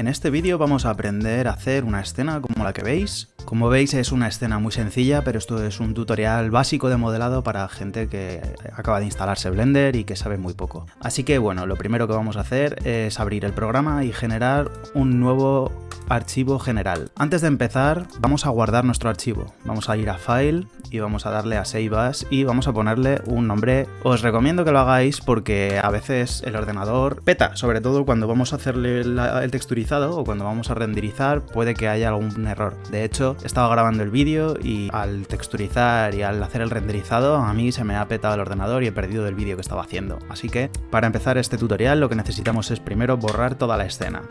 En este vídeo vamos a aprender a hacer una escena como la que veis. Como veis es una escena muy sencilla, pero esto es un tutorial básico de modelado para gente que acaba de instalarse Blender y que sabe muy poco. Así que bueno, lo primero que vamos a hacer es abrir el programa y generar un nuevo archivo general. Antes de empezar, vamos a guardar nuestro archivo. Vamos a ir a File y vamos a darle a Save As y vamos a ponerle un nombre. Os recomiendo que lo hagáis porque a veces el ordenador peta, sobre todo cuando vamos a hacerle el texturizado o cuando vamos a renderizar puede que haya algún error. De hecho, estaba grabando el vídeo y al texturizar y al hacer el renderizado a mí se me ha petado el ordenador y he perdido el vídeo que estaba haciendo. Así que para empezar este tutorial lo que necesitamos es primero borrar toda la escena.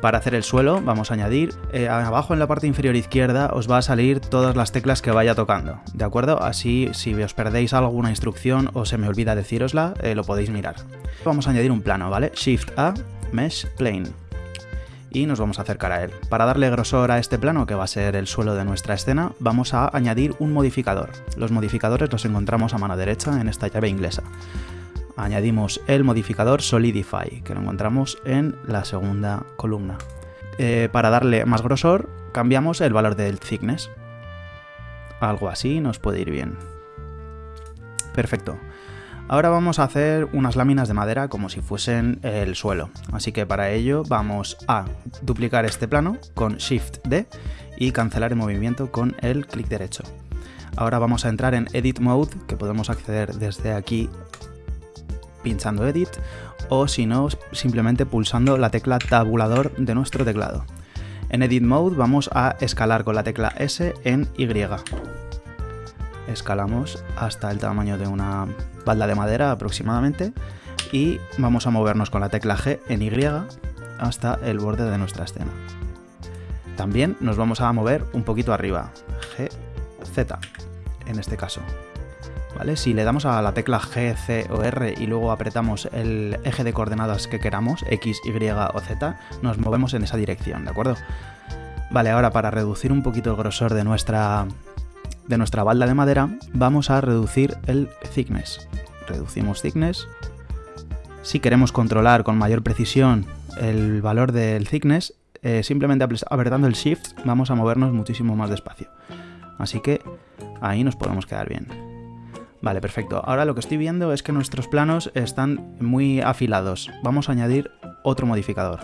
Para hacer el suelo vamos a añadir, eh, abajo en la parte inferior izquierda os va a salir todas las teclas que vaya tocando, ¿de acuerdo? Así si os perdéis alguna instrucción o se me olvida decírosla, eh, lo podéis mirar. Vamos a añadir un plano, ¿vale? Shift A, Mesh Plane. Y nos vamos a acercar a él. Para darle grosor a este plano, que va a ser el suelo de nuestra escena, vamos a añadir un modificador. Los modificadores los encontramos a mano derecha en esta llave inglesa añadimos el modificador Solidify, que lo encontramos en la segunda columna. Eh, para darle más grosor, cambiamos el valor del thickness. Algo así nos puede ir bien. Perfecto. Ahora vamos a hacer unas láminas de madera como si fuesen el suelo. Así que para ello vamos a duplicar este plano con Shift D y cancelar el movimiento con el clic derecho. Ahora vamos a entrar en Edit Mode, que podemos acceder desde aquí pinchando Edit o si no, simplemente pulsando la tecla tabulador de nuestro teclado. En Edit Mode vamos a escalar con la tecla S en Y. Escalamos hasta el tamaño de una balda de madera aproximadamente y vamos a movernos con la tecla G en Y hasta el borde de nuestra escena. También nos vamos a mover un poquito arriba, G, Z en este caso. Si le damos a la tecla G, C o R y luego apretamos el eje de coordenadas que queramos, X, Y o Z, nos movemos en esa dirección, ¿de acuerdo? Vale, ahora para reducir un poquito el grosor de nuestra, de nuestra balda de madera, vamos a reducir el thickness. Reducimos thickness. Si queremos controlar con mayor precisión el valor del thickness, eh, simplemente apretando el Shift vamos a movernos muchísimo más despacio. Así que ahí nos podemos quedar bien. Vale, perfecto. Ahora lo que estoy viendo es que nuestros planos están muy afilados. Vamos a añadir otro modificador.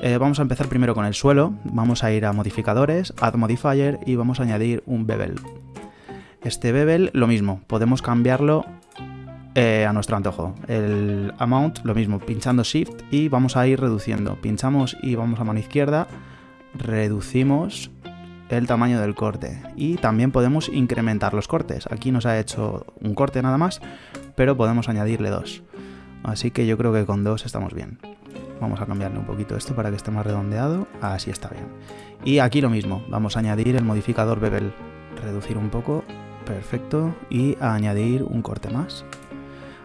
Eh, vamos a empezar primero con el suelo, vamos a ir a modificadores, add modifier y vamos a añadir un bevel. Este bevel, lo mismo, podemos cambiarlo eh, a nuestro antojo. El amount, lo mismo, pinchando shift y vamos a ir reduciendo. Pinchamos y vamos a mano izquierda, reducimos el tamaño del corte y también podemos incrementar los cortes. Aquí nos ha hecho un corte nada más, pero podemos añadirle dos. Así que yo creo que con dos estamos bien. Vamos a cambiarle un poquito esto para que esté más redondeado. Así está bien. Y aquí lo mismo, vamos a añadir el modificador bevel. Reducir un poco, perfecto, y añadir un corte más.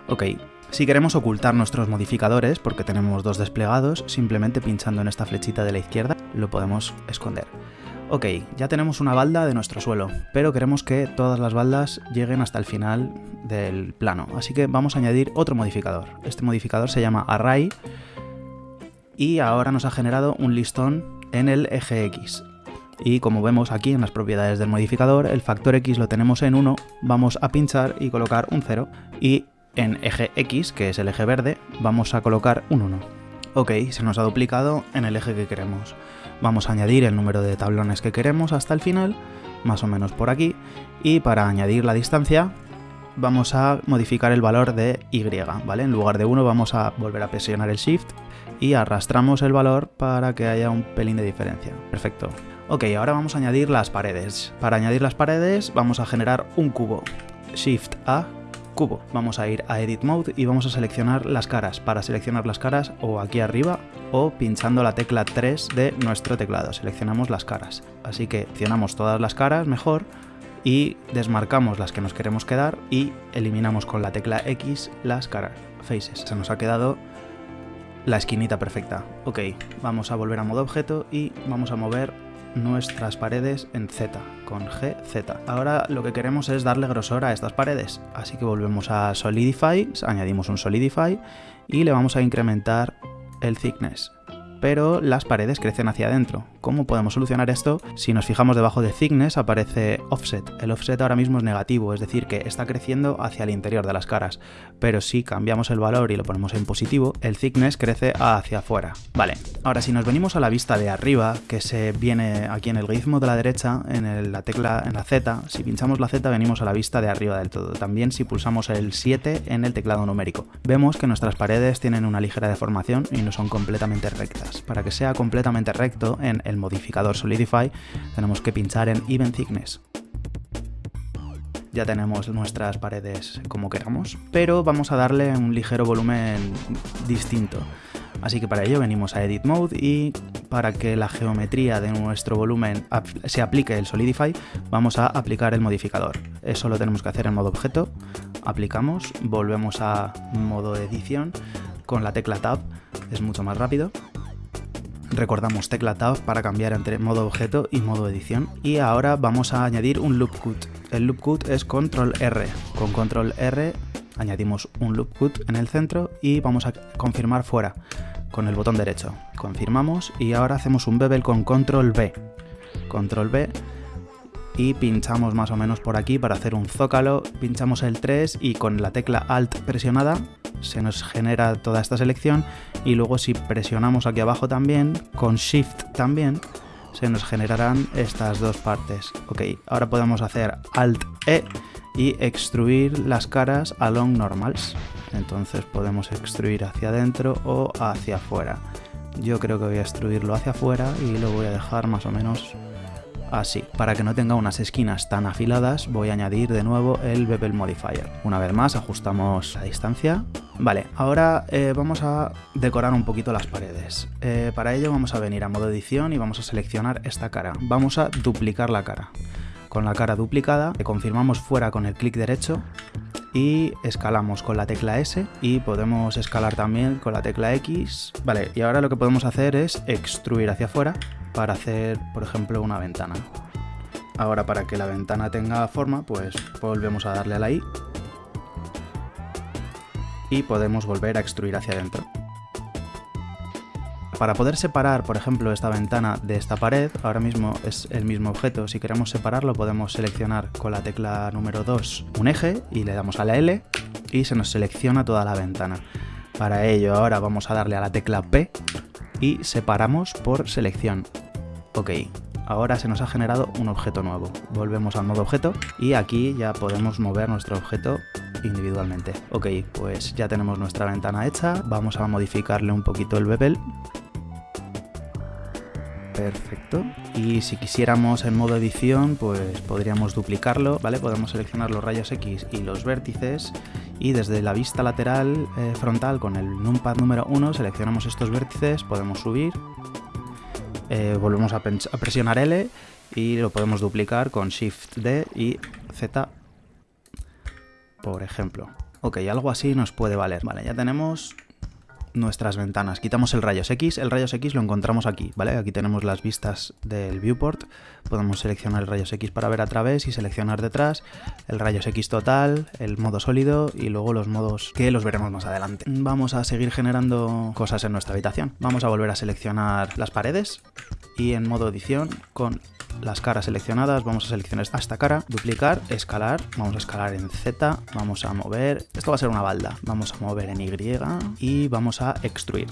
Ok, si queremos ocultar nuestros modificadores, porque tenemos dos desplegados, simplemente pinchando en esta flechita de la izquierda lo podemos esconder. Ok, ya tenemos una balda de nuestro suelo, pero queremos que todas las baldas lleguen hasta el final del plano, así que vamos a añadir otro modificador. Este modificador se llama Array y ahora nos ha generado un listón en el eje X. Y como vemos aquí en las propiedades del modificador, el factor X lo tenemos en 1, vamos a pinchar y colocar un 0, y en eje X, que es el eje verde, vamos a colocar un 1. Ok, se nos ha duplicado en el eje que queremos. Vamos a añadir el número de tablones que queremos hasta el final, más o menos por aquí, y para añadir la distancia vamos a modificar el valor de y, ¿vale? En lugar de 1 vamos a volver a presionar el Shift y arrastramos el valor para que haya un pelín de diferencia. Perfecto. Ok, ahora vamos a añadir las paredes. Para añadir las paredes vamos a generar un cubo. Shift A, cubo. Vamos a ir a Edit Mode y vamos a seleccionar las caras. Para seleccionar las caras o aquí arriba o pinchando la tecla 3 de nuestro teclado. Seleccionamos las caras. Así que seleccionamos todas las caras mejor y desmarcamos las que nos queremos quedar y eliminamos con la tecla X las caras, faces. Se nos ha quedado la esquinita perfecta. Ok, vamos a volver a modo objeto y vamos a mover nuestras paredes en Z, con GZ. Ahora lo que queremos es darle grosor a estas paredes, así que volvemos a Solidify, añadimos un Solidify y le vamos a incrementar el thickness. Pero las paredes crecen hacia adentro. ¿Cómo podemos solucionar esto? Si nos fijamos debajo de thickness aparece offset. El offset ahora mismo es negativo, es decir, que está creciendo hacia el interior de las caras. Pero si cambiamos el valor y lo ponemos en positivo, el thickness crece hacia afuera. Vale, ahora si nos venimos a la vista de arriba, que se viene aquí en el ritmo de la derecha, en la tecla, en la Z, si pinchamos la Z venimos a la vista de arriba del todo. También si pulsamos el 7 en el teclado numérico. Vemos que nuestras paredes tienen una ligera deformación y no son completamente rectas. Para que sea completamente recto en el modificador Solidify tenemos que pinchar en Even Thickness ya tenemos nuestras paredes como queramos, pero vamos a darle un ligero volumen distinto. Así que para ello venimos a Edit Mode y para que la geometría de nuestro volumen se aplique el Solidify, vamos a aplicar el modificador. Eso lo tenemos que hacer en modo objeto, aplicamos, volvemos a modo edición con la tecla Tab, es mucho más rápido. Recordamos tecla Tab para cambiar entre modo objeto y modo edición. Y ahora vamos a añadir un loop cut. El loop cut es control R. Con control R añadimos un loop cut en el centro y vamos a confirmar fuera con el botón derecho. Confirmamos y ahora hacemos un bevel con control B. Control B y pinchamos más o menos por aquí para hacer un zócalo, pinchamos el 3 y con la tecla Alt presionada se nos genera toda esta selección y luego si presionamos aquí abajo también, con Shift también, se nos generarán estas dos partes. Ok, ahora podemos hacer Alt E y extruir las caras along normals. Entonces podemos extruir hacia adentro o hacia afuera. Yo creo que voy a extruirlo hacia afuera y lo voy a dejar más o menos así. Para que no tenga unas esquinas tan afiladas voy a añadir de nuevo el Bevel Modifier. Una vez más ajustamos la distancia. Vale, ahora eh, vamos a decorar un poquito las paredes. Eh, para ello vamos a venir a modo edición y vamos a seleccionar esta cara. Vamos a duplicar la cara. Con la cara duplicada, le confirmamos fuera con el clic derecho y escalamos con la tecla S y podemos escalar también con la tecla X. Vale, y ahora lo que podemos hacer es extruir hacia afuera para hacer, por ejemplo, una ventana. Ahora para que la ventana tenga forma, pues volvemos a darle a la I y podemos volver a extruir hacia adentro. Para poder separar, por ejemplo, esta ventana de esta pared, ahora mismo es el mismo objeto. Si queremos separarlo, podemos seleccionar con la tecla número 2 un eje y le damos a la L y se nos selecciona toda la ventana. Para ello ahora vamos a darle a la tecla P y separamos por selección. Ok, ahora se nos ha generado un objeto nuevo. Volvemos al modo objeto y aquí ya podemos mover nuestro objeto individualmente. Ok, pues ya tenemos nuestra ventana hecha, vamos a modificarle un poquito el bevel Perfecto. Y si quisiéramos en modo edición, pues podríamos duplicarlo, ¿vale? Podemos seleccionar los rayos X y los vértices y desde la vista lateral eh, frontal con el numpad número 1 seleccionamos estos vértices, podemos subir, eh, volvemos a, a presionar L y lo podemos duplicar con Shift D y Z, por ejemplo. Ok, algo así nos puede valer. Vale, ya tenemos nuestras ventanas. Quitamos el rayos X, el rayos X lo encontramos aquí, ¿vale? Aquí tenemos las vistas del viewport, podemos seleccionar el rayos X para ver a través y seleccionar detrás, el rayos X total, el modo sólido y luego los modos que los veremos más adelante. Vamos a seguir generando cosas en nuestra habitación. Vamos a volver a seleccionar las paredes y en modo edición con las caras seleccionadas, vamos a seleccionar esta cara, duplicar, escalar, vamos a escalar en Z, vamos a mover, esto va a ser una balda, vamos a mover en Y y vamos a extruir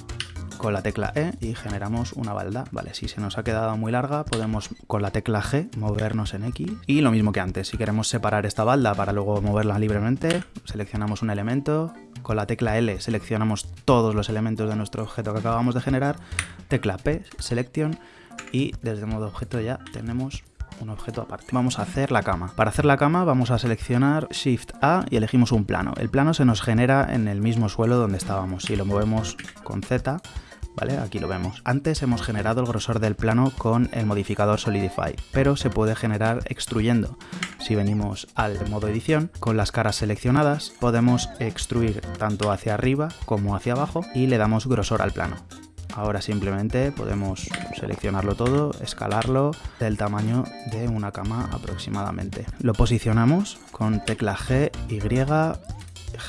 con la tecla E y generamos una balda. Vale, si se nos ha quedado muy larga, podemos con la tecla G movernos en X. Y lo mismo que antes, si queremos separar esta balda para luego moverla libremente, seleccionamos un elemento, con la tecla L seleccionamos todos los elementos de nuestro objeto que acabamos de generar, tecla P, Selection, y desde modo objeto ya tenemos un objeto aparte. Vamos a hacer la cama. Para hacer la cama vamos a seleccionar Shift A y elegimos un plano. El plano se nos genera en el mismo suelo donde estábamos. Si lo movemos con Z, ¿vale? Aquí lo vemos. Antes hemos generado el grosor del plano con el modificador Solidify, pero se puede generar extruyendo. Si venimos al modo edición, con las caras seleccionadas, podemos extruir tanto hacia arriba como hacia abajo y le damos grosor al plano. Ahora simplemente podemos seleccionarlo todo, escalarlo del tamaño de una cama aproximadamente. Lo posicionamos con tecla G, Y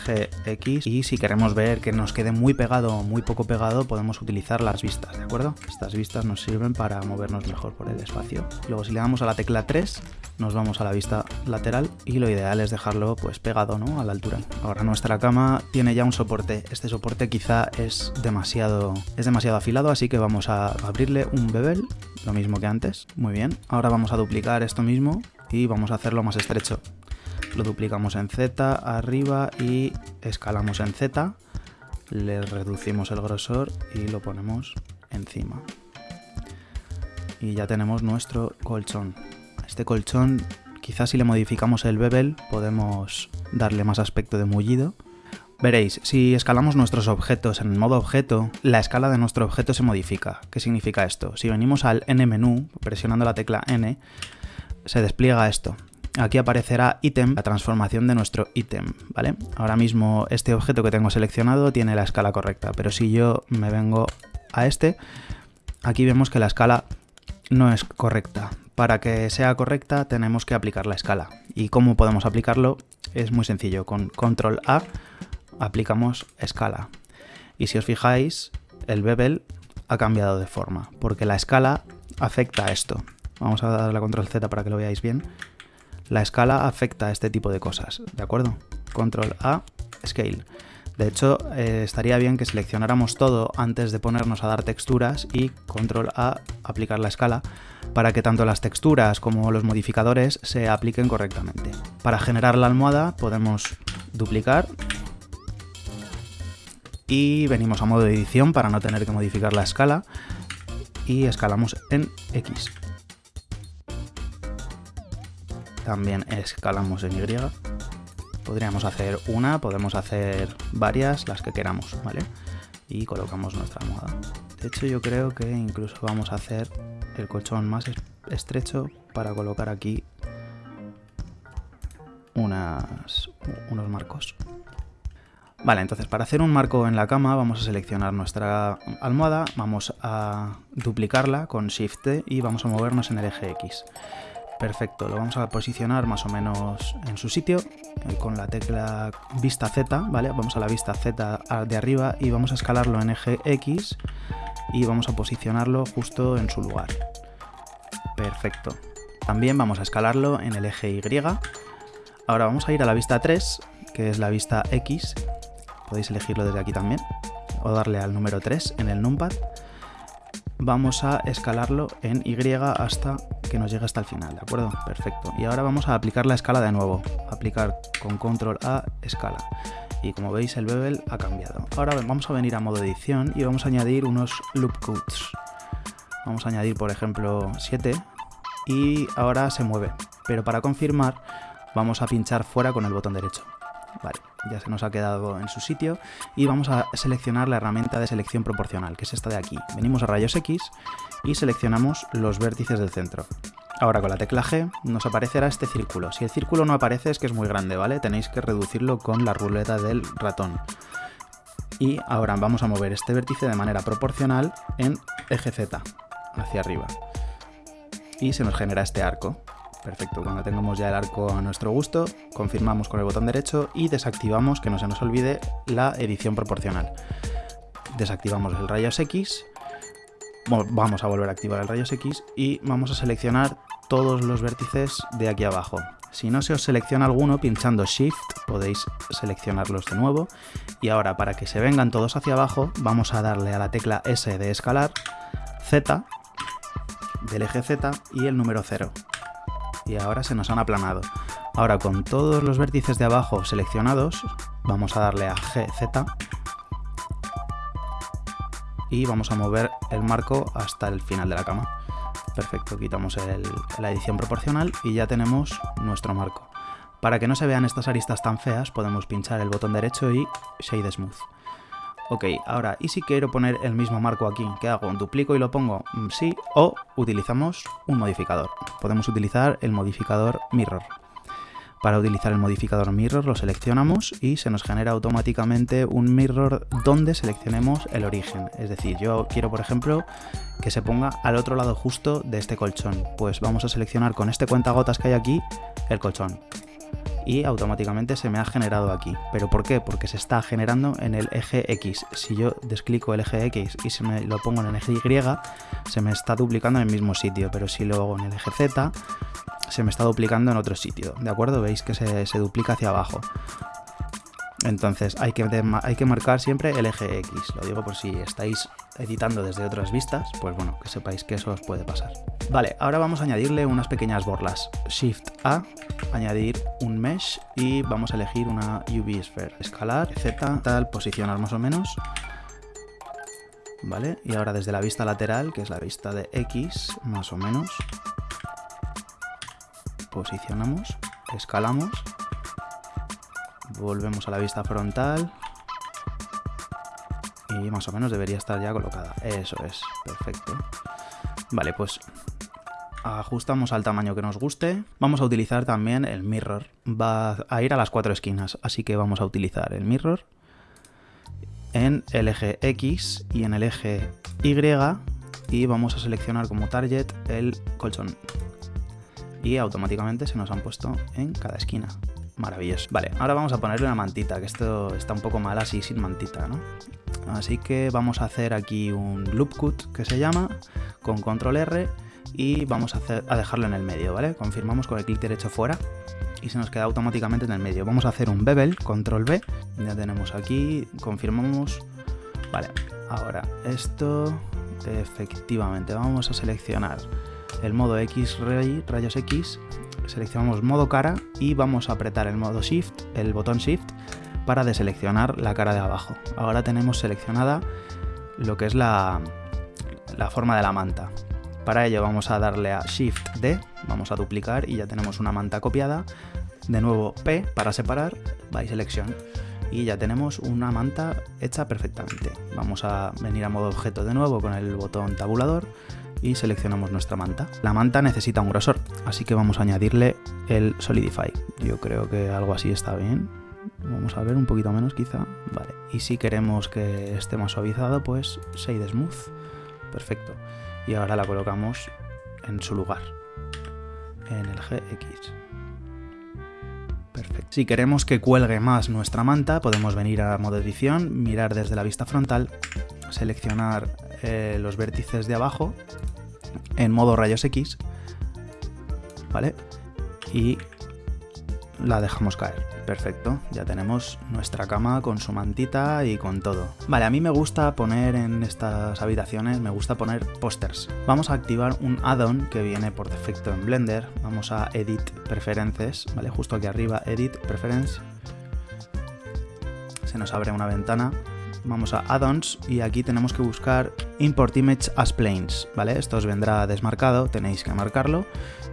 GX y si queremos ver que nos quede muy pegado o muy poco pegado podemos utilizar las vistas, ¿de acuerdo? Estas vistas nos sirven para movernos mejor por el espacio. Luego si le damos a la tecla 3 nos vamos a la vista lateral y lo ideal es dejarlo pues pegado ¿no? a la altura. Ahora nuestra cama tiene ya un soporte, este soporte quizá es demasiado, es demasiado afilado así que vamos a abrirle un bevel, lo mismo que antes, muy bien. Ahora vamos a duplicar esto mismo y vamos a hacerlo más estrecho. Lo duplicamos en Z arriba y escalamos en Z, le reducimos el grosor y lo ponemos encima. Y ya tenemos nuestro colchón. Este colchón, quizás si le modificamos el bevel, podemos darle más aspecto de mullido. Veréis, si escalamos nuestros objetos en modo objeto, la escala de nuestro objeto se modifica. ¿Qué significa esto? Si venimos al N menú, presionando la tecla N, se despliega esto. Aquí aparecerá ítem, la transformación de nuestro ítem, ¿vale? Ahora mismo este objeto que tengo seleccionado tiene la escala correcta, pero si yo me vengo a este, aquí vemos que la escala no es correcta. Para que sea correcta tenemos que aplicar la escala. ¿Y cómo podemos aplicarlo? Es muy sencillo. Con control A aplicamos escala. Y si os fijáis, el bevel ha cambiado de forma, porque la escala afecta a esto. Vamos a darle a control Z para que lo veáis bien. La escala afecta a este tipo de cosas, ¿de acuerdo? Control A, Scale. De hecho, eh, estaría bien que seleccionáramos todo antes de ponernos a dar texturas y control A, aplicar la escala, para que tanto las texturas como los modificadores se apliquen correctamente. Para generar la almohada podemos duplicar y venimos a modo de edición para no tener que modificar la escala y escalamos en X. También escalamos en Y Podríamos hacer una, podemos hacer varias, las que queramos, ¿vale? Y colocamos nuestra almohada. De hecho yo creo que incluso vamos a hacer el colchón más estrecho para colocar aquí unas, unos marcos. Vale, entonces para hacer un marco en la cama vamos a seleccionar nuestra almohada, vamos a duplicarla con Shift y vamos a movernos en el eje X. Perfecto, lo vamos a posicionar más o menos en su sitio eh, con la tecla vista Z, ¿vale? Vamos a la vista Z de arriba y vamos a escalarlo en eje X y vamos a posicionarlo justo en su lugar. Perfecto. También vamos a escalarlo en el eje Y. Ahora vamos a ir a la vista 3, que es la vista X. Podéis elegirlo desde aquí también. O darle al número 3 en el numpad. Vamos a escalarlo en Y hasta que nos llegue hasta el final, ¿de acuerdo? Perfecto. Y ahora vamos a aplicar la escala de nuevo. Aplicar con control A, escala. Y como veis el bevel ha cambiado. Ahora vamos a venir a modo edición y vamos a añadir unos loop codes. Vamos a añadir por ejemplo 7 y ahora se mueve. Pero para confirmar vamos a pinchar fuera con el botón derecho. Ya se nos ha quedado en su sitio y vamos a seleccionar la herramienta de selección proporcional, que es esta de aquí. Venimos a rayos X y seleccionamos los vértices del centro. Ahora con la tecla G nos aparecerá este círculo. Si el círculo no aparece es que es muy grande, ¿vale? Tenéis que reducirlo con la ruleta del ratón. Y ahora vamos a mover este vértice de manera proporcional en eje Z, hacia arriba. Y se nos genera este arco. Perfecto, cuando tengamos ya el arco a nuestro gusto, confirmamos con el botón derecho y desactivamos, que no se nos olvide, la edición proporcional. Desactivamos el rayos X vamos a volver a activar el rayos X y vamos a seleccionar todos los vértices de aquí abajo. Si no se os selecciona alguno, pinchando Shift podéis seleccionarlos de nuevo. Y ahora, para que se vengan todos hacia abajo, vamos a darle a la tecla S de escalar, Z, del eje Z y el número 0. Y ahora se nos han aplanado. Ahora, con todos los vértices de abajo seleccionados, vamos a darle a GZ y vamos a mover el marco hasta el final de la cama. Perfecto, quitamos la edición proporcional y ya tenemos nuestro marco. Para que no se vean estas aristas tan feas podemos pinchar el botón derecho y Shade Smooth. Ok, ahora, ¿y si quiero poner el mismo marco aquí? ¿Qué hago? ¿Duplico y lo pongo? Mm, sí, o utilizamos un modificador. Podemos utilizar el modificador Mirror. Para utilizar el modificador mirror lo seleccionamos y se nos genera automáticamente un mirror donde seleccionemos el origen. Es decir, yo quiero por ejemplo que se ponga al otro lado justo de este colchón. Pues vamos a seleccionar con este cuentagotas que hay aquí el colchón. Y automáticamente se me ha generado aquí. ¿Pero por qué? Porque se está generando en el eje X. Si yo desclico el eje X y se me lo pongo en el eje Y, se me está duplicando en el mismo sitio, pero si lo hago en el eje Z, se me está duplicando en otro sitio, ¿de acuerdo? Veis que se, se duplica hacia abajo. Entonces hay que, hay que marcar siempre el eje X. Lo digo por si estáis editando desde otras vistas, pues bueno, que sepáis que eso os puede pasar. Vale, ahora vamos a añadirle unas pequeñas borlas. Shift A, añadir un mesh y vamos a elegir una UV sphere. Escalar, Z, tal, posicionar más o menos. Vale, y ahora desde la vista lateral, que es la vista de X, más o menos, posicionamos, escalamos volvemos a la vista frontal y más o menos debería estar ya colocada. Eso es, perfecto. Vale, pues ajustamos al tamaño que nos guste. Vamos a utilizar también el mirror. Va a ir a las cuatro esquinas, así que vamos a utilizar el mirror en el eje X y en el eje Y y vamos a seleccionar como target el colchón. Y automáticamente se nos han puesto en cada esquina. Maravilloso. Vale, ahora vamos a ponerle una mantita, que esto está un poco mal así sin mantita, ¿no? Así que vamos a hacer aquí un loop cut que se llama, con control R, y vamos a, hacer, a dejarlo en el medio, ¿vale? Confirmamos con el clic derecho fuera y se nos queda automáticamente en el medio. Vamos a hacer un bevel, control B, ya tenemos aquí, confirmamos, vale, ahora esto, efectivamente, vamos a seleccionar el modo X ray, rayos X seleccionamos modo cara y vamos a apretar el modo shift, el botón shift, para deseleccionar la cara de abajo. Ahora tenemos seleccionada lo que es la, la forma de la manta. Para ello vamos a darle a Shift D, vamos a duplicar y ya tenemos una manta copiada. De nuevo P para separar, by selección y ya tenemos una manta hecha perfectamente. Vamos a venir a modo objeto de nuevo con el botón tabulador y seleccionamos nuestra manta. La manta necesita un grosor, así que vamos a añadirle el Solidify. Yo creo que algo así está bien. Vamos a ver un poquito menos quizá. Vale. Y si queremos que esté más suavizado, pues Shade Smooth. Perfecto. Y ahora la colocamos en su lugar. En el GX. Perfecto. Si queremos que cuelgue más nuestra manta, podemos venir a modo edición, mirar desde la vista frontal, seleccionar eh, los vértices de abajo en modo rayos X, ¿vale? Y la dejamos caer. Perfecto, ya tenemos nuestra cama con su mantita y con todo. Vale, a mí me gusta poner en estas habitaciones, me gusta poner pósters. Vamos a activar un add-on que viene por defecto en Blender. Vamos a Edit Preferences, ¿vale? Justo aquí arriba, Edit Preference. Se nos abre una ventana vamos a Add-ons y aquí tenemos que buscar Import Image as Planes, ¿vale? Esto os vendrá desmarcado, tenéis que marcarlo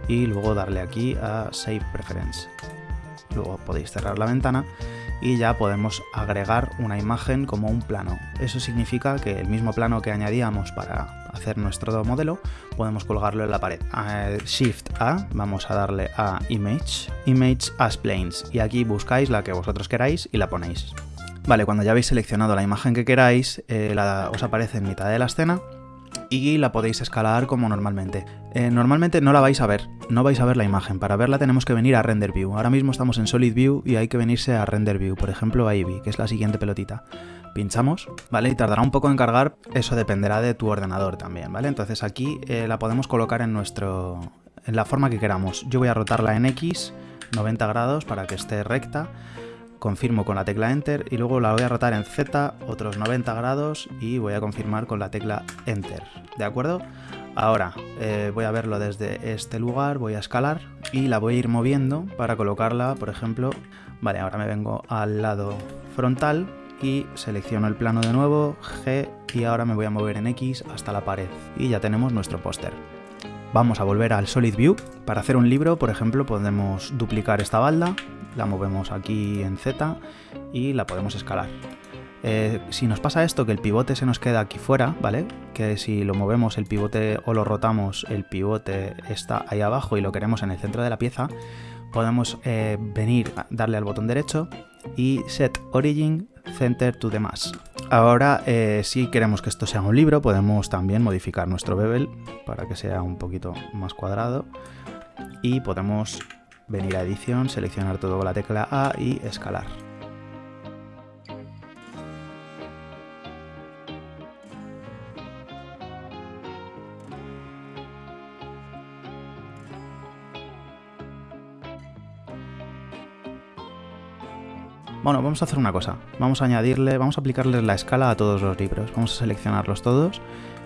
y luego darle aquí a Save Preference. Luego podéis cerrar la ventana y ya podemos agregar una imagen como un plano. Eso significa que el mismo plano que añadíamos para hacer nuestro modelo, podemos colgarlo en la pared. Shift A, vamos a darle a Image, Image as Planes, y aquí buscáis la que vosotros queráis y la ponéis. Vale, cuando ya habéis seleccionado la imagen que queráis, eh, os aparece en mitad de la escena y la podéis escalar como normalmente. Eh, normalmente no la vais a ver, no vais a ver la imagen. Para verla tenemos que venir a Render View. Ahora mismo estamos en Solid View y hay que venirse a Render View, por ejemplo a Eevee, que es la siguiente pelotita. Pinchamos, ¿vale? Y tardará un poco en cargar, eso dependerá de tu ordenador también, ¿vale? Entonces aquí eh, la podemos colocar en nuestro... en la forma que queramos. Yo voy a rotarla en X, 90 grados, para que esté recta confirmo con la tecla Enter y luego la voy a rotar en Z otros 90 grados y voy a confirmar con la tecla Enter, ¿de acuerdo? Ahora eh, voy a verlo desde este lugar, voy a escalar y la voy a ir moviendo para colocarla, por ejemplo, vale, ahora me vengo al lado frontal y selecciono el plano de nuevo, G y ahora me voy a mover en X hasta la pared y ya tenemos nuestro póster. Vamos a volver al Solid View. Para hacer un libro, por ejemplo, podemos duplicar esta balda, la movemos aquí en Z y la podemos escalar. Eh, si nos pasa esto, que el pivote se nos queda aquí fuera, ¿vale? Que si lo movemos el pivote o lo rotamos, el pivote está ahí abajo y lo queremos en el centro de la pieza, podemos eh, venir, darle al botón derecho y Set Origin Center to the Mass. Ahora, eh, si queremos que esto sea un libro, podemos también modificar nuestro bevel para que sea un poquito más cuadrado y podemos venir a edición, seleccionar todo con la tecla A y escalar. Bueno, vamos a hacer una cosa. Vamos a añadirle, vamos a aplicarle la escala a todos los libros. Vamos a seleccionarlos todos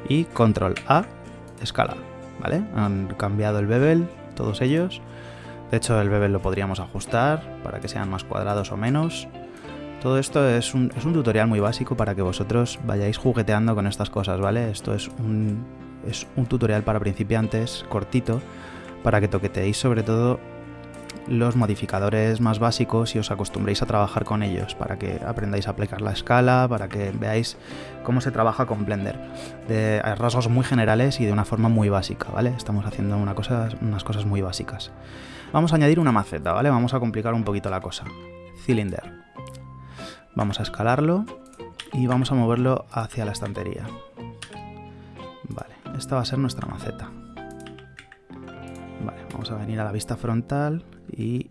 y control A, escala. ¿Vale? Han cambiado el bevel, todos ellos. De hecho, el bevel lo podríamos ajustar para que sean más cuadrados o menos. Todo esto es un, tutorial muy básico para que vosotros vayáis jugueteando con estas cosas, ¿vale? Esto es un, es un tutorial para principiantes, cortito, para que toqueteéis sobre todo los modificadores más básicos y os acostumbréis a trabajar con ellos para que aprendáis a aplicar la escala, para que veáis cómo se trabaja con Blender. De rasgos muy generales y de una forma muy básica, ¿vale? Estamos haciendo una unas cosas muy básicas. Vamos a añadir una maceta, ¿vale? Vamos a complicar un poquito la cosa. Cylinder. Vamos a escalarlo y vamos a moverlo hacia la estantería. Vale, esta va a ser nuestra maceta. Vale, vamos a venir a la vista frontal y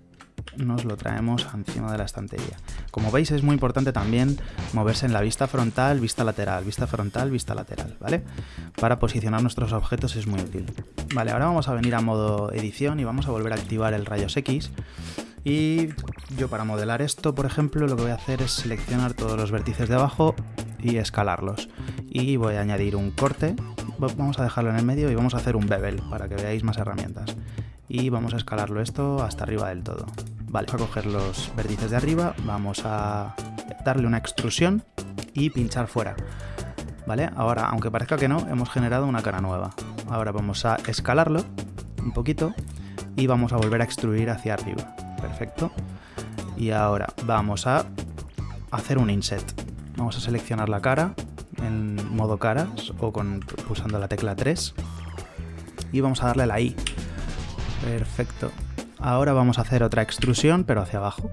nos lo traemos encima de la estantería. Como veis es muy importante también moverse en la vista frontal, vista lateral, vista frontal, vista lateral, ¿vale? Para posicionar nuestros objetos es muy útil. Vale, ahora vamos a venir a modo edición y vamos a volver a activar el rayos X. Y yo para modelar esto, por ejemplo, lo que voy a hacer es seleccionar todos los vértices de abajo y escalarlos. Y voy a añadir un corte, vamos a dejarlo en el medio y vamos a hacer un bevel para que veáis más herramientas y vamos a escalarlo esto hasta arriba del todo. Vale, vamos a coger los vértices de arriba, vamos a darle una extrusión y pinchar fuera. Vale, ahora, aunque parezca que no, hemos generado una cara nueva. Ahora vamos a escalarlo un poquito y vamos a volver a extruir hacia arriba. Perfecto. Y ahora vamos a hacer un inset. Vamos a seleccionar la cara en modo caras o con, pulsando la tecla 3 y vamos a darle la I Perfecto. Ahora vamos a hacer otra extrusión, pero hacia abajo.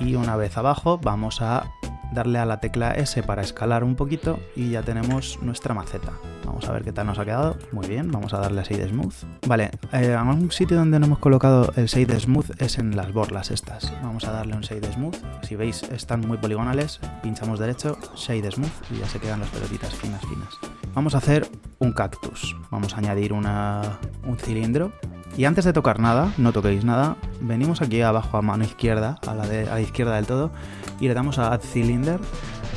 Y una vez abajo vamos a darle a la tecla S para escalar un poquito y ya tenemos nuestra maceta. Vamos a ver qué tal nos ha quedado. Muy bien, vamos a darle a Shade Smooth. Vale, eh, un sitio donde no hemos colocado el Shade Smooth es en las borlas estas. Vamos a darle un Shade Smooth. Si veis, están muy poligonales. Pinchamos derecho, Shade Smooth y ya se quedan las pelotitas finas, finas. Vamos a hacer un cactus. Vamos a añadir una, un cilindro. Y antes de tocar nada, no toquéis nada, venimos aquí abajo a mano izquierda, a la, de, a la izquierda del todo, y le damos a Add Cylinder.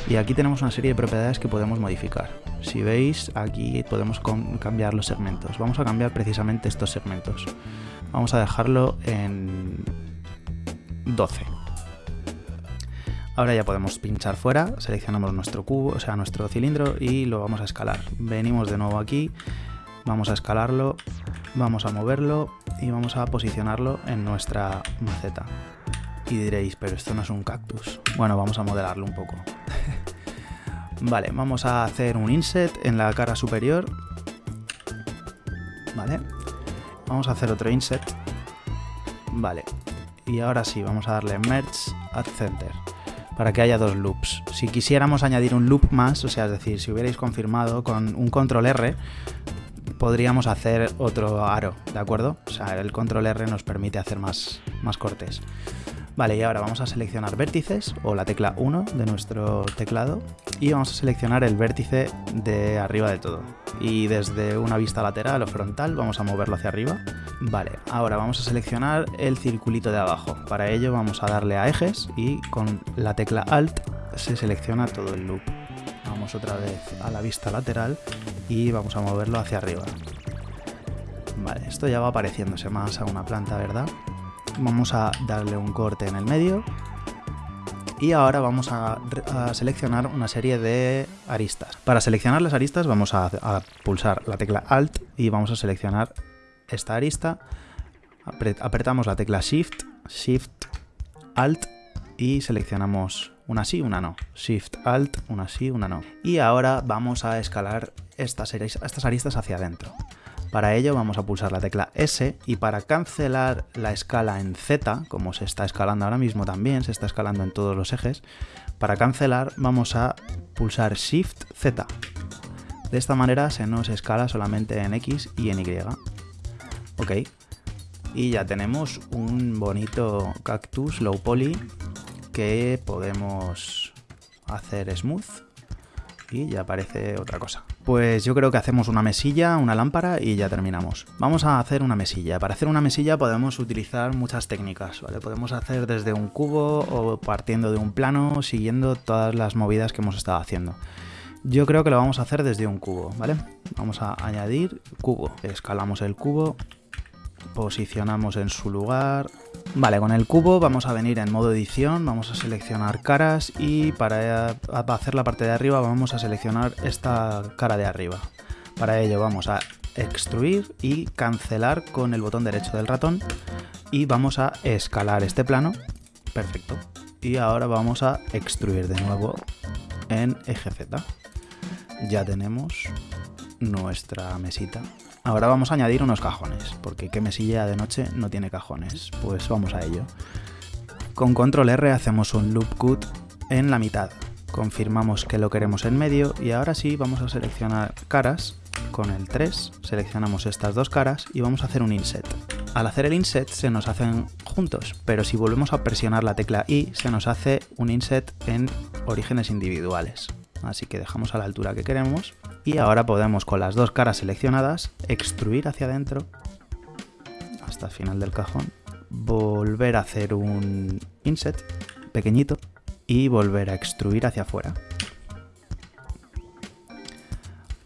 Y aquí tenemos una serie de propiedades que podemos modificar. Si veis, aquí podemos cambiar los segmentos. Vamos a cambiar precisamente estos segmentos. Vamos a dejarlo en 12. Ahora ya podemos pinchar fuera, seleccionamos nuestro cubo, o sea, nuestro cilindro y lo vamos a escalar. Venimos de nuevo aquí, vamos a escalarlo, vamos a moverlo y vamos a posicionarlo en nuestra maceta. Y diréis, pero esto no es un cactus. Bueno, vamos a modelarlo un poco. Vale, vamos a hacer un inset en la cara superior. Vale. Vamos a hacer otro inset. Vale. Y ahora sí, vamos a darle Merge at Center para que haya dos loops. Si quisiéramos añadir un loop más, o sea, es decir, si hubierais confirmado con un control R, podríamos hacer otro aro, ¿de acuerdo? O sea, el control R nos permite hacer más, más cortes. Vale, y ahora vamos a seleccionar vértices, o la tecla 1 de nuestro teclado, y vamos a seleccionar el vértice de arriba de todo. Y desde una vista lateral o frontal vamos a moverlo hacia arriba. Vale, ahora vamos a seleccionar el circulito de abajo. Para ello vamos a darle a ejes y con la tecla Alt se selecciona todo el loop. Vamos otra vez a la vista lateral y vamos a moverlo hacia arriba. Vale, esto ya va pareciéndose más a una planta, ¿verdad? Vamos a darle un corte en el medio. Y ahora vamos a, seleccionar una serie de aristas. Para seleccionar las aristas vamos a, pulsar la tecla Alt y vamos a seleccionar esta arista. apretamos la tecla Shift, Shift, Alt y seleccionamos una sí, una no. Shift, Alt, una sí, una no. Y ahora vamos a escalar estas, estas aristas hacia adentro. Para ello vamos a pulsar la tecla S y para cancelar la escala en Z, como se está escalando ahora mismo también, se está escalando en todos los ejes, para cancelar vamos a pulsar Shift Z. De esta manera se nos escala solamente en X y en Y. Ok. y ya tenemos un bonito cactus low poly que podemos hacer smooth y ya aparece otra cosa. Pues yo creo que hacemos una mesilla, una lámpara y ya terminamos. Vamos a hacer una mesilla. Para hacer una mesilla podemos utilizar muchas técnicas, ¿vale? Podemos hacer desde un cubo o partiendo de un plano, siguiendo todas las movidas que hemos estado haciendo. Yo creo que lo vamos a hacer desde un cubo, ¿vale? Vamos a añadir cubo. Escalamos el cubo, posicionamos en su lugar. Vale, con el cubo vamos a venir en modo edición, vamos a seleccionar caras y para hacer la parte de arriba vamos a seleccionar esta cara de arriba. Para ello vamos a extruir y cancelar con el botón derecho del ratón y vamos a escalar este plano. Perfecto. Y ahora vamos a extruir de nuevo en eje Z. Ya tenemos nuestra mesita Ahora vamos a añadir unos cajones, porque qué mesilla de noche no tiene cajones. Pues vamos a ello. Con control R hacemos un loop cut en la mitad. Confirmamos que lo queremos en medio y ahora sí vamos a seleccionar caras. Con el 3 seleccionamos estas dos caras y vamos a hacer un inset. Al hacer el inset se nos hacen juntos, pero si volvemos a presionar la tecla I se nos hace un inset en orígenes individuales. Así que dejamos a la altura que queremos y ahora podemos con las dos caras seleccionadas extruir hacia adentro hasta el final del cajón, volver a hacer un inset pequeñito y volver a extruir hacia afuera.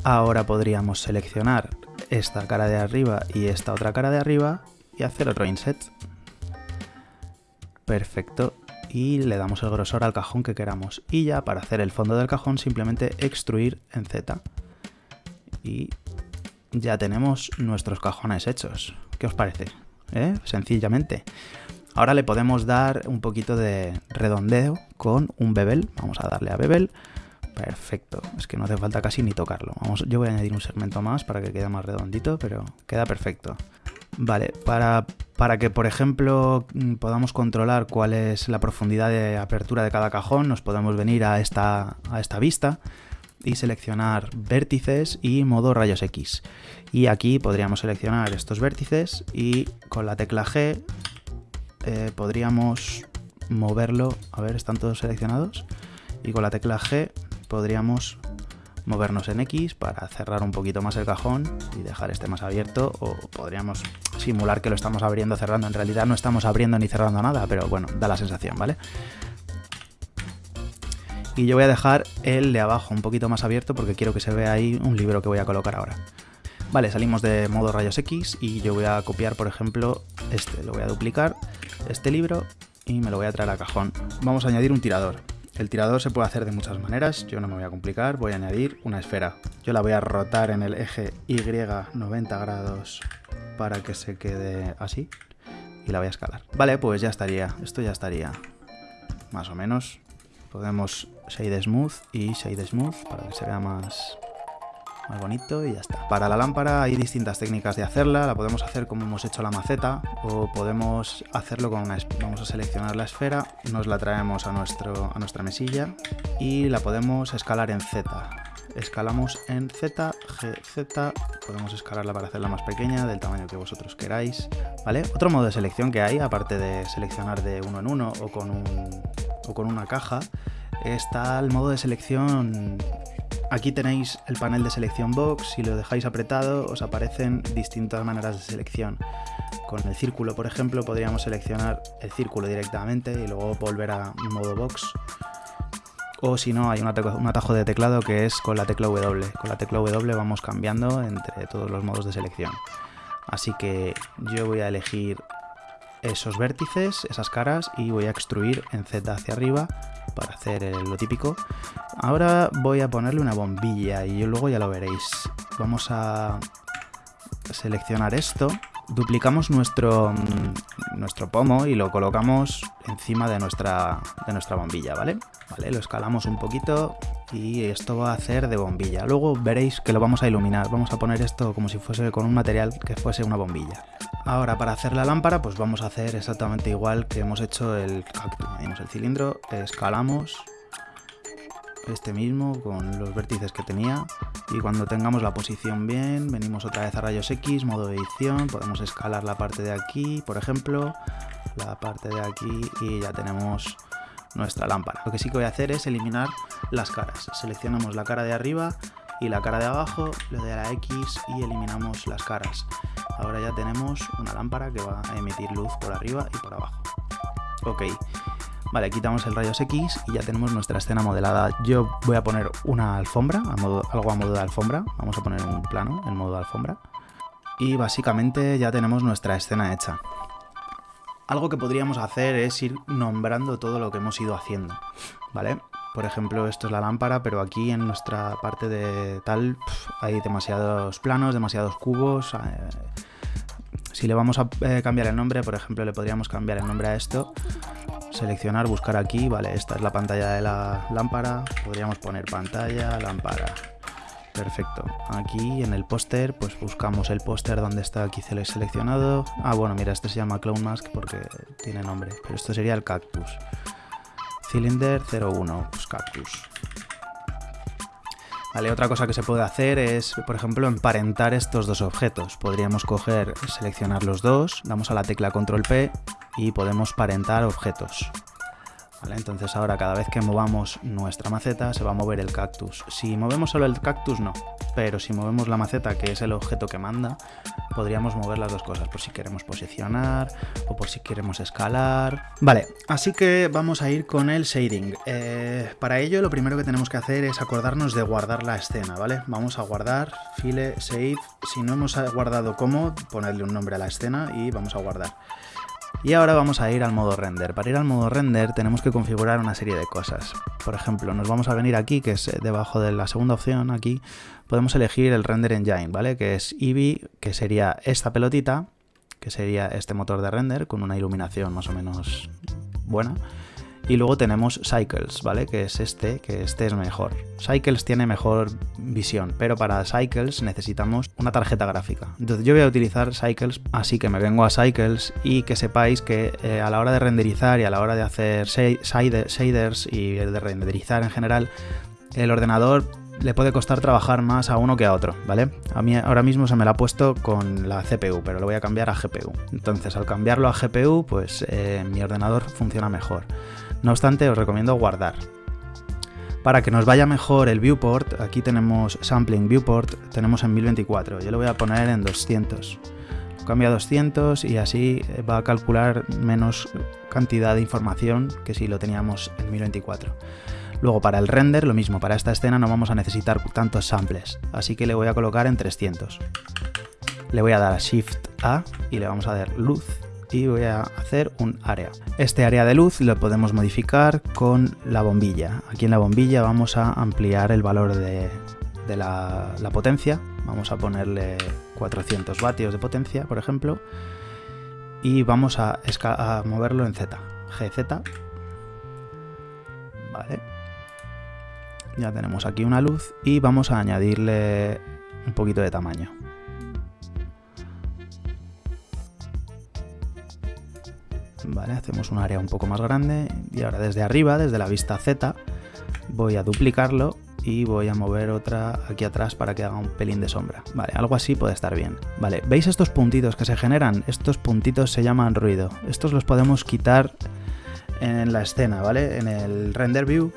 Ahora podríamos seleccionar esta cara de arriba y esta otra cara de arriba y hacer otro inset. Perfecto. Y le damos el grosor al cajón que queramos. Y ya para hacer el fondo del cajón simplemente extruir en Z y ya tenemos nuestros cajones hechos. ¿Qué os parece? ¿Eh? Sencillamente. Ahora le podemos dar un poquito de redondeo con un bevel. Vamos a darle a bevel. Perfecto. Es que no hace falta casi ni tocarlo. Vamos, yo voy a añadir un segmento más para que quede más redondito, pero queda perfecto. Vale, para, para que por ejemplo mm, podamos controlar cuál es la profundidad de apertura de cada cajón, nos podemos venir a esta, a esta vista y seleccionar vértices y modo rayos X. Y aquí podríamos seleccionar estos vértices y con la tecla G eh, podríamos moverlo, a ver, están todos seleccionados, y con la tecla G podríamos movernos en X para cerrar un poquito más el cajón y dejar este más abierto o podríamos simular que lo estamos abriendo cerrando en realidad no estamos abriendo ni cerrando nada pero bueno da la sensación vale y yo voy a dejar el de abajo un poquito más abierto porque quiero que se vea ahí un libro que voy a colocar ahora. Vale, salimos de modo rayos X y yo voy a copiar, por ejemplo, este. Lo voy a duplicar, este libro, y me lo voy a traer a cajón. Vamos a añadir un tirador. El tirador se puede hacer de muchas maneras, yo no me voy a complicar, voy a añadir una esfera. Yo la voy a rotar en el eje Y 90 grados para que se quede así y la voy a escalar. Vale, pues ya estaría, esto ya estaría más o menos. Podemos Shade Smooth y Shade Smooth para que se vea más, más bonito y ya está. Para la lámpara hay distintas técnicas de hacerla, la podemos hacer como hemos hecho la maceta o podemos hacerlo con una... Vamos a seleccionar la esfera, nos la traemos a, nuestro, a nuestra mesilla y la podemos escalar en Z. Escalamos en Z, G, Z, podemos escalarla para hacerla más pequeña, del tamaño que vosotros queráis, ¿vale? Otro modo de selección que hay, aparte de seleccionar de uno en uno o con un o con una caja, está el modo de selección. Aquí tenéis el panel de selección box, si lo dejáis apretado os aparecen distintas maneras de selección. Con el círculo, por ejemplo, podríamos seleccionar el círculo directamente y luego volver a modo box. O si no, hay un atajo de teclado que es con la tecla W. Con la tecla W vamos cambiando entre todos los modos de selección. Así que yo voy a elegir esos vértices, esas caras y voy a extruir en Z hacia arriba para hacer lo típico. Ahora voy a ponerle una bombilla y luego ya lo veréis. Vamos a seleccionar esto, duplicamos nuestro, mm, nuestro pomo y lo colocamos encima de nuestra, de nuestra bombilla, ¿vale? ¿vale? Lo escalamos un poquito y esto va a hacer de bombilla. Luego veréis que lo vamos a iluminar. Vamos a poner esto como si fuese con un material que fuese una bombilla. Ahora para hacer la lámpara pues vamos a hacer exactamente igual que hemos hecho el cactus. El cilindro, escalamos este mismo con los vértices que tenía y cuando tengamos la posición bien, venimos otra vez a rayos X, modo edición, podemos escalar la parte de aquí, por ejemplo, la parte de aquí y ya tenemos nuestra lámpara. Lo que sí que voy a hacer es eliminar las caras. Seleccionamos la cara de arriba y la cara de abajo, le doy a la X y eliminamos las caras. Ahora ya tenemos una lámpara que va a emitir luz por arriba y por abajo. Ok, vale, quitamos el rayos X y ya tenemos nuestra escena modelada. Yo voy a poner una alfombra, algo a modo de alfombra. Vamos a poner un plano en modo de alfombra. Y básicamente ya tenemos nuestra escena hecha. Algo que podríamos hacer es ir nombrando todo lo que hemos ido haciendo, ¿vale? Por ejemplo, esto es la lámpara, pero aquí en nuestra parte de tal hay demasiados planos, demasiados cubos. Eh, si le vamos a eh, cambiar el nombre, por ejemplo, le podríamos cambiar el nombre a esto. Seleccionar, buscar aquí, vale, esta es la pantalla de la lámpara. Podríamos poner pantalla, lámpara. Perfecto. Aquí en el póster, pues buscamos el póster donde está aquí seleccionado. Ah, bueno, mira, este se llama Clown Mask porque tiene nombre. Pero esto sería el cactus. Cylinder 01, pues cactus. Vale, otra cosa que se puede hacer es, por ejemplo, emparentar estos dos objetos. Podríamos coger, seleccionar los dos, damos a la tecla Control P y podemos parentar objetos. Entonces ahora cada vez que movamos nuestra maceta se va a mover el cactus. Si movemos solo el cactus no, pero si movemos la maceta que es el objeto que manda, podríamos mover las dos cosas por si queremos posicionar o por si queremos escalar. Vale, así que vamos a ir con el shading. Eh, para ello lo primero que tenemos que hacer es acordarnos de guardar la escena, ¿vale? Vamos a guardar, file, save. Si no hemos guardado cómo, ponerle un nombre a la escena y vamos a guardar. Y ahora vamos a ir al modo render. Para ir al modo render tenemos que configurar una serie de cosas. Por ejemplo, nos vamos a venir aquí, que es eh, debajo de la segunda opción, aquí, podemos elegir el render engine, ¿vale? Que es Eevee, que sería esta pelotita, que sería este motor de render con una iluminación más o menos buena. Y luego tenemos Cycles, ¿vale? Que es este, que este es mejor. Cycles tiene mejor visión, pero para Cycles necesitamos una tarjeta gráfica. Entonces yo voy a utilizar Cycles, así que me vengo a Cycles y que sepáis que eh, a la hora de renderizar y a la hora de hacer shaders y de renderizar en general, el ordenador le puede costar trabajar más a uno que a otro, ¿vale? A mí ahora mismo se me la ha puesto con la CPU, pero lo voy a cambiar a GPU. Entonces al cambiarlo a GPU, pues eh, mi ordenador funciona mejor. No obstante, os recomiendo guardar. Para que nos vaya mejor el viewport, aquí tenemos sampling viewport, tenemos en 1024, yo lo voy a poner en 200. Lo cambio a 200 y así va a calcular menos cantidad de información que si lo teníamos en 1024. Luego para el render lo mismo, para esta escena no vamos a necesitar tantos samples, así que le voy a colocar en 300. Le voy a dar Shift A y le vamos a dar luz y voy a hacer un área. Este área de luz lo podemos modificar con la bombilla. Aquí en la bombilla vamos a ampliar el valor de, la, potencia. Vamos a ponerle 400 vatios de potencia, por ejemplo. Y vamos a, a moverlo en Z. GZ. Vale. Ya tenemos aquí una luz y vamos a añadirle un poquito de tamaño. ¿Vale? Hacemos un área un poco más grande y ahora desde arriba, desde la vista Z, voy a duplicarlo y voy a mover otra aquí atrás para que haga un pelín de sombra. Vale, algo así puede estar bien. Vale, ¿veis estos puntitos que se generan? Estos puntitos se llaman ruido. Estos los podemos quitar en la escena, ¿vale? En el render view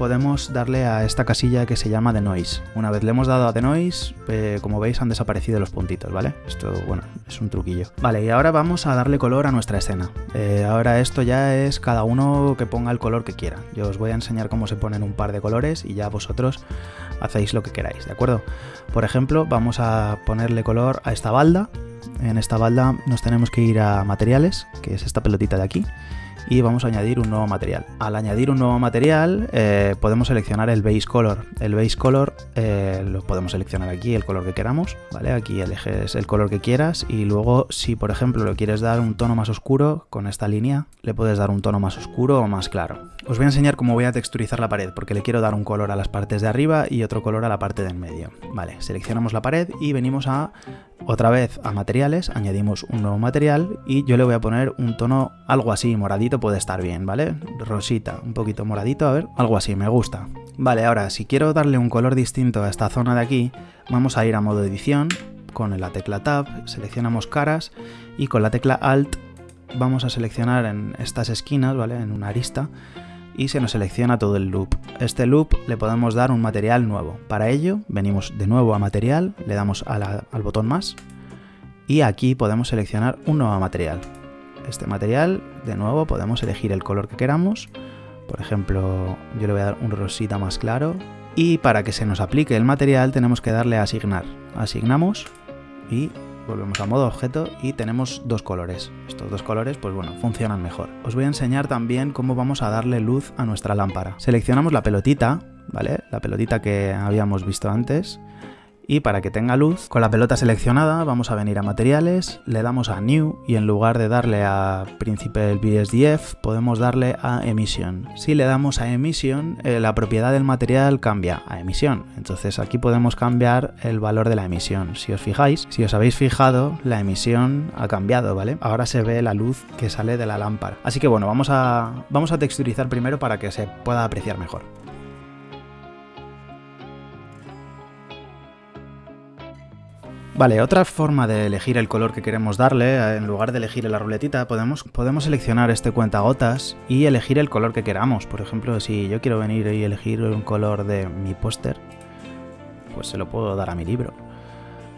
podemos darle a esta casilla que se llama The Noise. Una vez le hemos dado a The Noise, eh, como veis han desaparecido los puntitos, ¿vale? Esto, bueno, es un truquillo. Vale, y ahora vamos a darle color a nuestra escena. Eh, ahora esto ya es cada uno que ponga el color que quiera. Yo os voy a enseñar cómo se ponen un par de colores y ya vosotros hacéis lo que queráis, ¿de acuerdo? Por ejemplo, vamos a ponerle color a esta balda. En esta balda nos tenemos que ir a materiales, que es esta pelotita de aquí y vamos a añadir un nuevo material. Al añadir un nuevo material eh, podemos seleccionar el base color. El base color eh, lo podemos seleccionar aquí, el color que queramos, ¿vale? Aquí eliges el color que quieras y luego si por ejemplo le quieres dar un tono más oscuro con esta línea, le puedes dar un tono más oscuro o más claro. Os voy a enseñar cómo voy a texturizar la pared porque le quiero dar un color a las partes de arriba y otro color a la parte de en medio. Vale, seleccionamos la pared y venimos a otra vez a materiales, añadimos un nuevo material y yo le voy a poner un tono algo así, moradito puede estar bien, ¿vale? Rosita, un poquito moradito, a ver, algo así, me gusta. Vale, ahora si quiero darle un color distinto a esta zona de aquí, vamos a ir a modo edición, con la tecla Tab, seleccionamos caras y con la tecla Alt vamos a seleccionar en estas esquinas, ¿vale? En una arista y se nos selecciona todo el loop. Este loop le podemos dar un material nuevo. Para ello venimos de nuevo a material, le damos al botón más y aquí podemos seleccionar un nuevo material. Este material, de nuevo, podemos elegir el color que queramos. Por ejemplo, yo le voy a dar un rosita más claro. Y para que se nos aplique el material tenemos que darle a asignar. Asignamos y volvemos a modo objeto y tenemos dos colores. Estos dos colores, pues bueno, funcionan mejor. Os voy a enseñar también cómo vamos a darle luz a nuestra lámpara. Seleccionamos la pelotita, ¿vale? La pelotita que habíamos visto antes y para que tenga luz, con la pelota seleccionada vamos a venir a materiales, le damos a New y en lugar de darle a Principal BSDF podemos darle a Emission. Si le damos a Emission, eh, la propiedad del material cambia a emisión, entonces aquí podemos cambiar el valor de la emisión. Si os fijáis, si os habéis fijado, la emisión ha cambiado, ¿vale? Ahora se ve la luz que sale de la lámpara. Así que bueno, vamos a, vamos a texturizar primero para que se pueda apreciar mejor. Vale, otra forma de elegir el color que queremos darle, eh, en lugar de elegir la ruletita, podemos, podemos seleccionar este cuentagotas y elegir el color que queramos. Por ejemplo, si yo quiero venir y elegir un color de mi póster, pues se lo puedo dar a mi libro.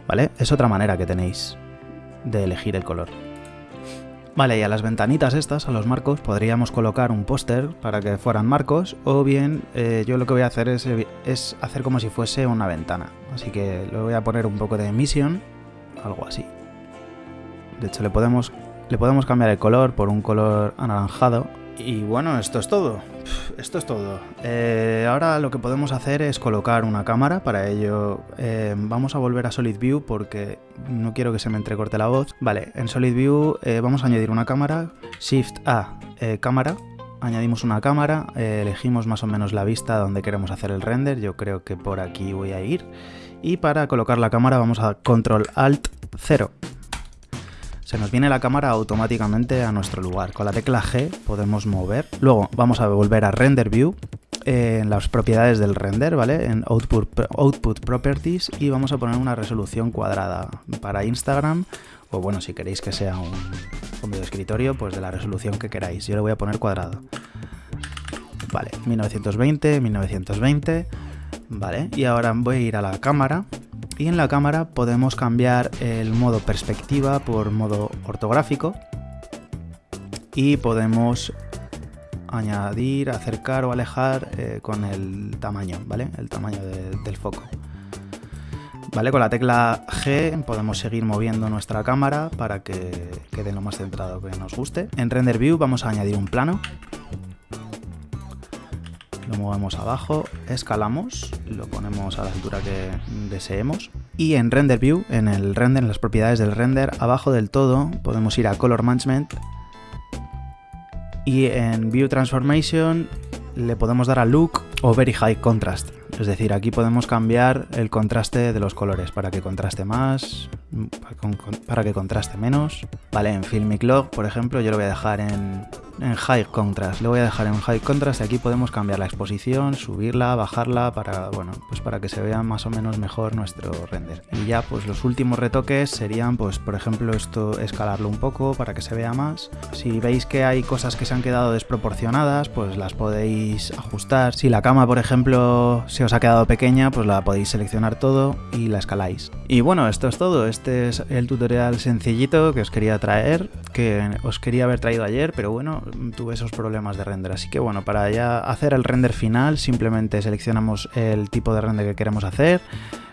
¿Vale? Es otra manera que tenéis de elegir el color. Vale, y a las ventanitas estas, a los marcos, podríamos colocar un póster para que fueran marcos, o bien eh, yo lo que voy a hacer es, hacer como si fuese una ventana. Así que le voy a poner un poco de emisión, algo así. De hecho, le podemos, le podemos cambiar el color por un color anaranjado, y bueno, esto es todo. Esto es todo. Eh, ahora lo que podemos hacer es colocar una cámara. Para ello eh, vamos a volver a Solid View porque no quiero que se me entrecorte la voz. Vale, en Solid View eh, vamos a añadir una cámara. Shift A, cámara. Añadimos una cámara, elegimos más o menos la vista donde queremos hacer el render. Yo creo que por aquí voy a ir. Y para colocar la cámara vamos a Control Alt 0 se nos viene la cámara automáticamente a nuestro lugar. Con la tecla G podemos mover. Luego vamos a volver a Render View en las propiedades del render, ¿vale? En Output, Output Properties y vamos a poner una resolución cuadrada para Instagram o bueno, si queréis que sea un, un video escritorio, pues de la resolución que queráis. Yo le voy a poner cuadrado. Vale, 1920, 1920, vale. Y ahora voy a ir a la cámara y en la cámara podemos cambiar el modo perspectiva por modo ortográfico y podemos añadir, acercar o alejar eh, con el tamaño, ¿vale? El tamaño del foco. ¿Vale? Con la tecla G podemos seguir moviendo nuestra cámara para que quede lo más centrado que nos guste. En Render View vamos a añadir un plano lo movemos abajo, escalamos, lo ponemos a la altura que deseemos y en Render View, en el render, en las propiedades del render, abajo del todo podemos ir a Color Management y en View Transformation le podemos dar a Look o Very High Contrast. Es decir, aquí podemos cambiar el contraste de los colores para que contraste más, para que contraste menos. Vale, en Filmic Log, por ejemplo, yo lo voy a dejar en en High Contrast. Le voy a dejar en High Contrast y aquí podemos cambiar la exposición, subirla, bajarla para, bueno, pues para que se vea más o menos mejor nuestro render. Y ya pues los últimos retoques serían pues por ejemplo esto escalarlo un poco para que se vea más. Si veis que hay cosas que se han quedado desproporcionadas pues las podéis ajustar. Si la cama por ejemplo se os ha quedado pequeña pues la podéis seleccionar todo y la escaláis. Y bueno esto es todo. Este es el tutorial sencillito que os quería traer, que os quería haber traído ayer pero bueno tuve esos problemas de render. Así que bueno, para ya hacer el render final simplemente seleccionamos el tipo de render que queremos hacer,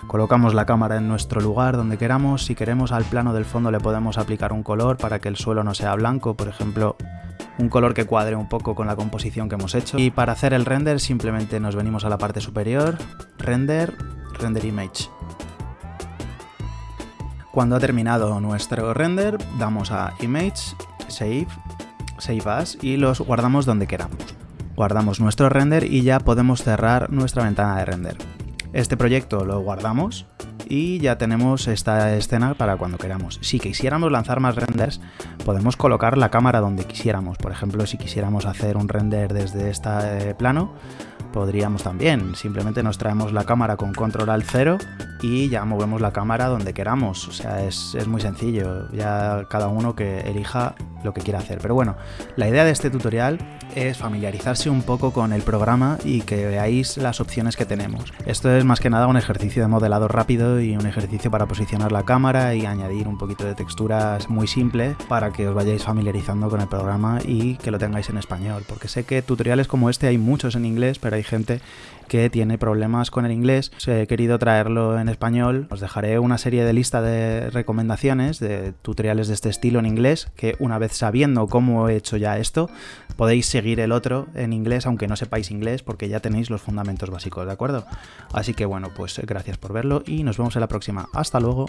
colocamos la cámara en nuestro lugar donde queramos, si queremos al plano del fondo le podemos aplicar un color para que el suelo no sea blanco, por ejemplo un color que cuadre un poco con la composición que hemos hecho. Y para hacer el render simplemente nos venimos a la parte superior, render, render image. Cuando ha terminado nuestro render, damos a Image, Save Save As y los guardamos donde queramos. Guardamos nuestro render y ya podemos cerrar nuestra ventana de render. Este proyecto lo guardamos y ya tenemos esta escena para cuando queramos. Si quisiéramos lanzar más renders, podemos colocar la cámara donde quisiéramos. Por ejemplo, si quisiéramos hacer un render desde este plano, podríamos también. Simplemente nos traemos la cámara con control al 0 y ya movemos la cámara donde queramos. O sea, es, es, muy sencillo. Ya cada uno que elija lo que quiera hacer. Pero bueno, la idea de este tutorial es familiarizarse un poco con el programa y que veáis las opciones que tenemos. Esto es más que nada un ejercicio de modelado rápido y un ejercicio para posicionar la cámara y añadir un poquito de texturas muy simple para que os vayáis familiarizando con el programa y que lo tengáis en español. Porque sé que tutoriales como este hay muchos en inglés, pero hay gente que tiene problemas con el inglés. He querido traerlo en español. Os dejaré una serie de lista de recomendaciones de tutoriales de este estilo en inglés que una vez sabiendo cómo he hecho ya esto, podéis seguir el otro en inglés aunque no sepáis inglés porque ya tenéis los fundamentos básicos, ¿de acuerdo? Así que bueno, pues gracias por verlo y nos vemos en la próxima. Hasta luego.